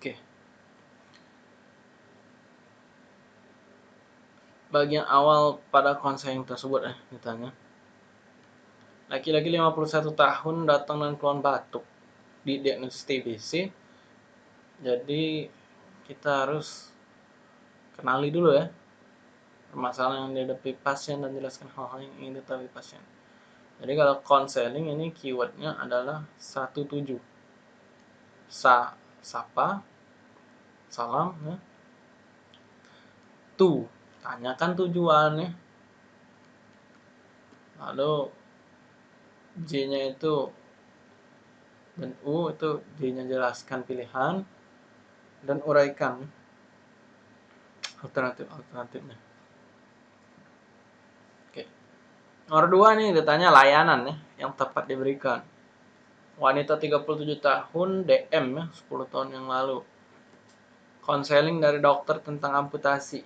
Oke. Bagian awal pada konseling tersebut eh ditanya. Laki-laki 51 tahun datang dengan keluhan batuk di diagnosis TBC. Jadi kita harus kenali dulu ya permasalahan yang dihadapi pasien dan jelaskan hal-hal yang ingin diketahui pasien. Jadi kalau konseling ini keywordnya adalah 17. Sa, sapa, salam ya. Tu, tanyakan tujuannya. Lalu J-nya itu dan U itu J-nya jelaskan pilihan dan uraikan alternatif-alternatifnya. Oke. Nomor dua nih ditanya layanan ya yang tepat diberikan. Wanita 37 tahun DM ya 10 tahun yang lalu. Konseling dari dokter tentang amputasi.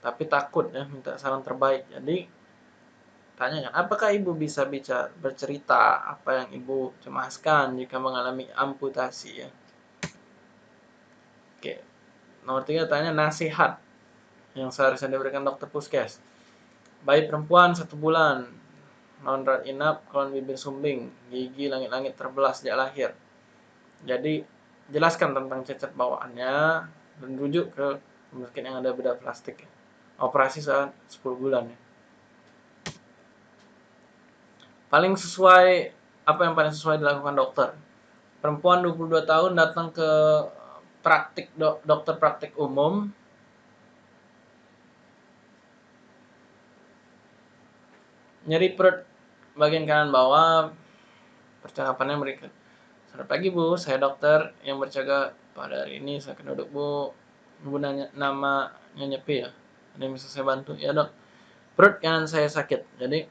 Tapi takut ya minta saran terbaik. Jadi Tanya kan, apakah ibu bisa bicara bercerita apa yang ibu cemaskan jika mengalami amputasi ya? Oke. Nomor tiga tanya nasihat yang seharusnya diberikan dokter puskes. Bayi perempuan satu bulan, non rat inap, kolon bibir sumbing, gigi langit-langit terbelah sejak lahir. Jadi jelaskan tentang cacat bawaannya dan rujuk ke mungkin yang ada bedah plastik. Operasi saat 10 bulan ya. Paling sesuai apa yang paling sesuai dilakukan dokter? Perempuan 22 tahun datang ke praktik dok, dokter praktik umum. Nyeri perut bagian kanan bawah percakapannya mereka selamat pagi bu saya dokter yang berjaga pada hari ini saya akan duduk bu ibu nanya nama nyepi ya ada yang bisa saya bantu ya dok perut kanan saya sakit jadi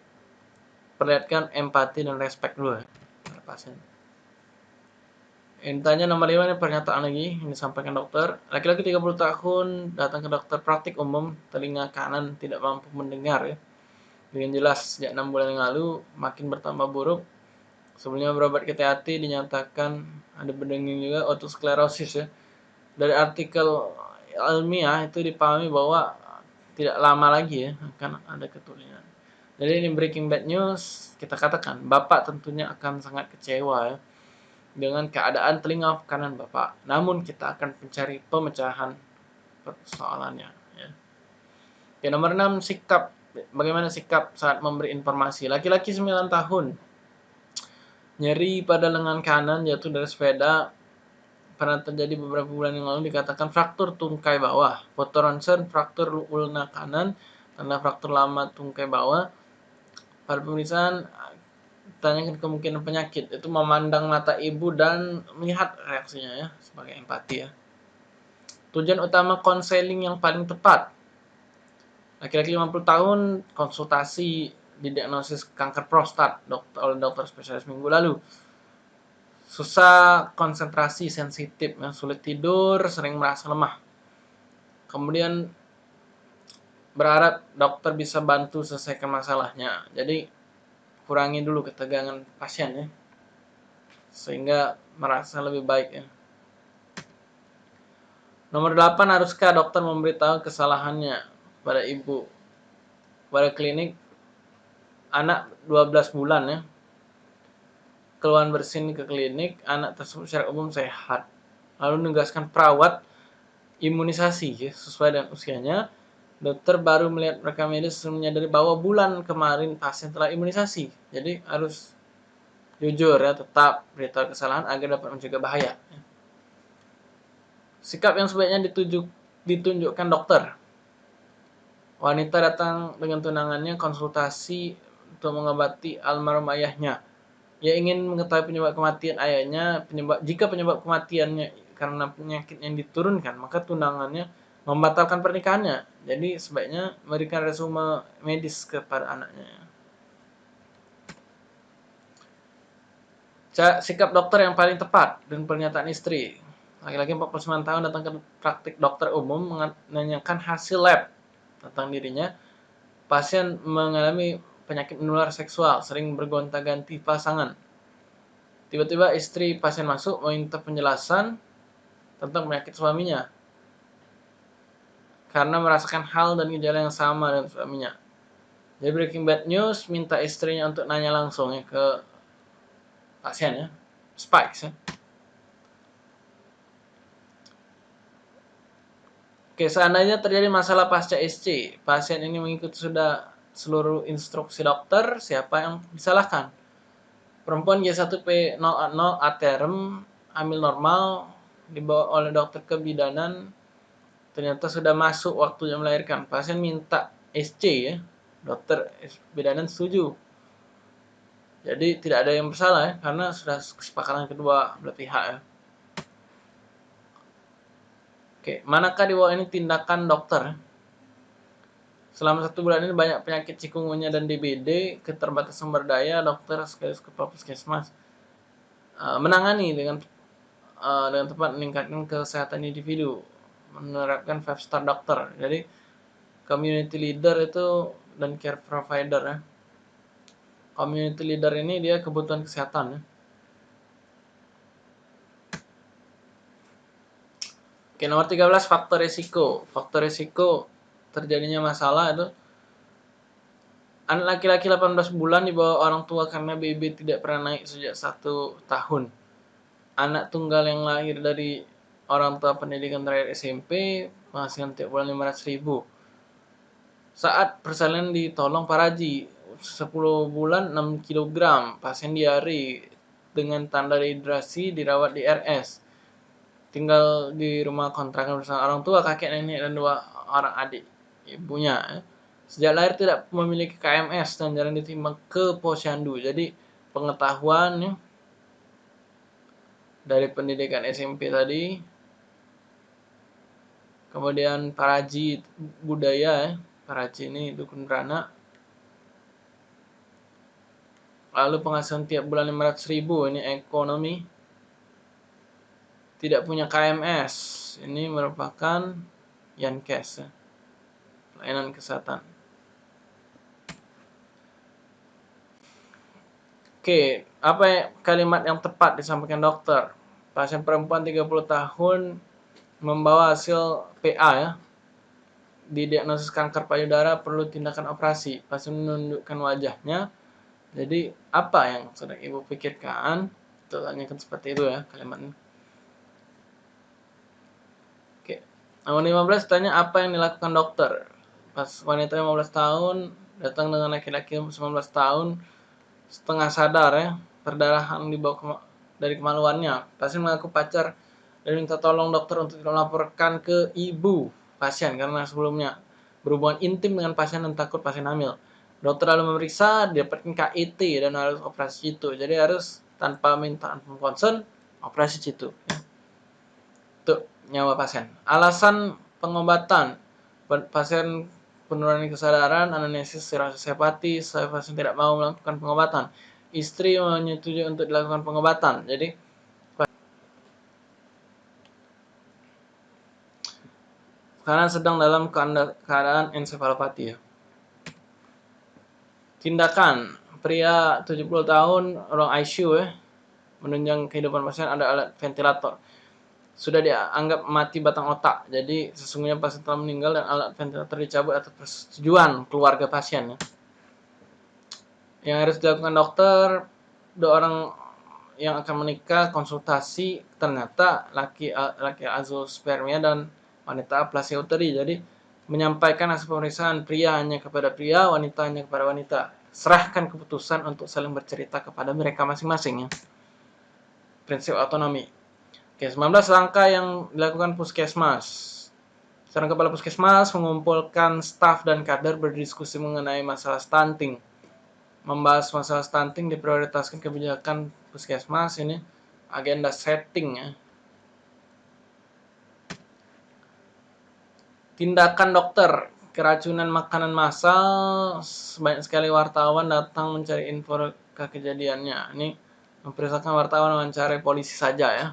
perlihatkan empati dan respect dulu ya pasien. Intinya nomor 5 ini pernyataan lagi yang disampaikan dokter. Laki-laki 30 tahun datang ke dokter praktik umum, telinga kanan tidak mampu mendengar ya. Dengan jelas sejak 6 bulan yang lalu makin bertambah buruk. Sebelumnya berobat ke THT dinyatakan ada berdenging juga otosklerosis ya. Dari artikel ilmiah itu dipahami bahwa tidak lama lagi ya akan ada keturunan. Jadi ini breaking bad news, kita katakan Bapak tentunya akan sangat kecewa ya dengan keadaan telinga kanan Bapak. Namun kita akan mencari pemecahan persoalannya ya. Oke, nomor 6 sikap bagaimana sikap saat memberi informasi. Laki-laki 9 tahun nyeri pada lengan kanan jatuh dari sepeda. Pernah terjadi beberapa bulan yang lalu dikatakan fraktur tungkai bawah. Foto ronsen fraktur ulna kanan tanda fraktur lama tungkai bawah. Pada pemeriksaan tanyakan kemungkinan penyakit. Itu memandang mata ibu dan melihat reaksinya ya sebagai empati ya. Tujuan utama konseling yang paling tepat. Laki-laki 50 tahun konsultasi didiagnosis kanker prostat dokter, oleh dokter spesialis minggu lalu susah konsentrasi sensitif yang sulit tidur sering merasa lemah kemudian berharap dokter bisa bantu selesaikan masalahnya. Jadi kurangi dulu ketegangan pasien ya. Sehingga merasa lebih baik ya. Nomor 8 haruskah dokter memberitahu kesalahannya pada ibu pada klinik anak 12 bulan ya. Keluhan bersin ke klinik, anak tersebut secara umum sehat. Lalu menugaskan perawat imunisasi ya, sesuai dengan usianya Dokter baru melihat rekam medis menyadari bahwa bulan kemarin pasien telah imunisasi. Jadi harus jujur ya, tetap beritahu kesalahan agar dapat mencegah bahaya. Sikap yang sebaiknya ditunjuk, ditunjukkan dokter. Wanita datang dengan tunangannya konsultasi untuk mengobati almarhum ayahnya. Ia ingin mengetahui penyebab kematian ayahnya. Penyebab jika penyebab kematiannya karena penyakit yang diturunkan, maka tunangannya membatalkan pernikahannya. Jadi sebaiknya memberikan resume medis kepada anaknya. Sikap dokter yang paling tepat dan pernyataan istri. Laki-laki 49 tahun datang ke praktik dokter umum menanyakan hasil lab tentang dirinya. Pasien mengalami penyakit menular seksual, sering bergonta-ganti pasangan. Tiba-tiba istri pasien masuk meminta penjelasan tentang penyakit suaminya karena merasakan hal dan gejala yang sama dengan suaminya. Jadi Breaking Bad News minta istrinya untuk nanya langsung ya ke pasien ya, Spikes ya. Oke, seandainya terjadi masalah pasca SC, pasien ini mengikuti sudah seluruh instruksi dokter, siapa yang disalahkan? Perempuan G1P0 aterem, hamil normal, dibawa oleh dokter kebidanan, ternyata sudah masuk waktunya melahirkan. Pasien minta SC ya, dokter bidanan setuju. Jadi tidak ada yang bersalah ya, karena sudah kesepakatan kedua belah pihak ya. Oke, manakah di bawah ini tindakan dokter? Selama satu bulan ini banyak penyakit cikungunya dan DBD, keterbatasan sumber daya, dokter sekaligus kepala puskesmas uh, menangani dengan uh, dengan tepat meningkatkan kesehatan individu, menerapkan five star dokter. Jadi community leader itu dan care provider ya. Community leader ini dia kebutuhan kesehatan ya. Oke, nomor 13 faktor risiko. Faktor risiko terjadinya masalah itu anak laki-laki 18 bulan di bawah orang tua karena BB tidak pernah naik sejak satu tahun. Anak tunggal yang lahir dari orang tua pendidikan terakhir SMP penghasilan tiap bulan 500 ribu. Saat persalinan ditolong Paraji 10 bulan 6 kg pasien diare dengan tanda dehidrasi dirawat di RS tinggal di rumah kontrakan bersama orang tua, kakek nenek dan dua orang adik ibunya. Ya. Sejak lahir tidak memiliki KMS dan jarang ditimbang ke posyandu. Jadi pengetahuan ya, dari pendidikan SMP tadi, kemudian paraji budaya, ya. paraji ini dukun beranak, lalu penghasilan tiap bulan 500 ribu ini ekonomi tidak punya KMS. Ini merupakan Yankes, ya. Pelayanan kesehatan. Oke, apa kalimat yang tepat disampaikan dokter? Pasien perempuan 30 tahun membawa hasil PA ya. Didiagnosis kanker payudara perlu tindakan operasi. Pasien menundukkan wajahnya. Jadi, apa yang sedang ibu pikirkan? Itu tanyakan seperti itu ya kalimat ini. Nomor 15 tanya apa yang dilakukan dokter. Pas wanita 15 tahun datang dengan laki-laki 19 tahun setengah sadar ya, perdarahan dibawa kema dari kemaluannya. Pasien mengaku pacar dan minta tolong dokter untuk melaporkan ke ibu pasien karena sebelumnya berhubungan intim dengan pasien dan takut pasien hamil. Dokter lalu memeriksa, dapatkan KIT dan harus operasi itu. Jadi harus tanpa minta konsen operasi itu. Ya. Tuh nyawa pasien. Alasan pengobatan pasien penurunan kesadaran, anamnesis cirrhosis hepatis, pasien tidak mau melakukan pengobatan. Istri menyetujui untuk dilakukan pengobatan. Jadi karena sedang dalam keadaan ensefalopati ya. Tindakan pria 70 tahun ruang ICU ya menunjang kehidupan pasien ada alat ventilator sudah dianggap mati batang otak. Jadi sesungguhnya pasien telah meninggal dan alat ventilator dicabut atas persetujuan keluarga pasien. Ya. Yang harus dilakukan dokter, dua orang yang akan menikah konsultasi ternyata laki laki azospermia dan wanita aplasia uteri. Jadi menyampaikan hasil pemeriksaan pria hanya kepada pria, wanita hanya kepada wanita. Serahkan keputusan untuk saling bercerita kepada mereka masing-masing ya. Prinsip otonomi. Oke, 19 langkah yang dilakukan puskesmas. Seorang kepala puskesmas mengumpulkan staf dan kader berdiskusi mengenai masalah stunting. Membahas masalah stunting diprioritaskan kebijakan puskesmas ini agenda setting ya. Tindakan dokter keracunan makanan massal banyak sekali wartawan datang mencari info kejadiannya. Ini memperlihatkan wartawan mencari polisi saja ya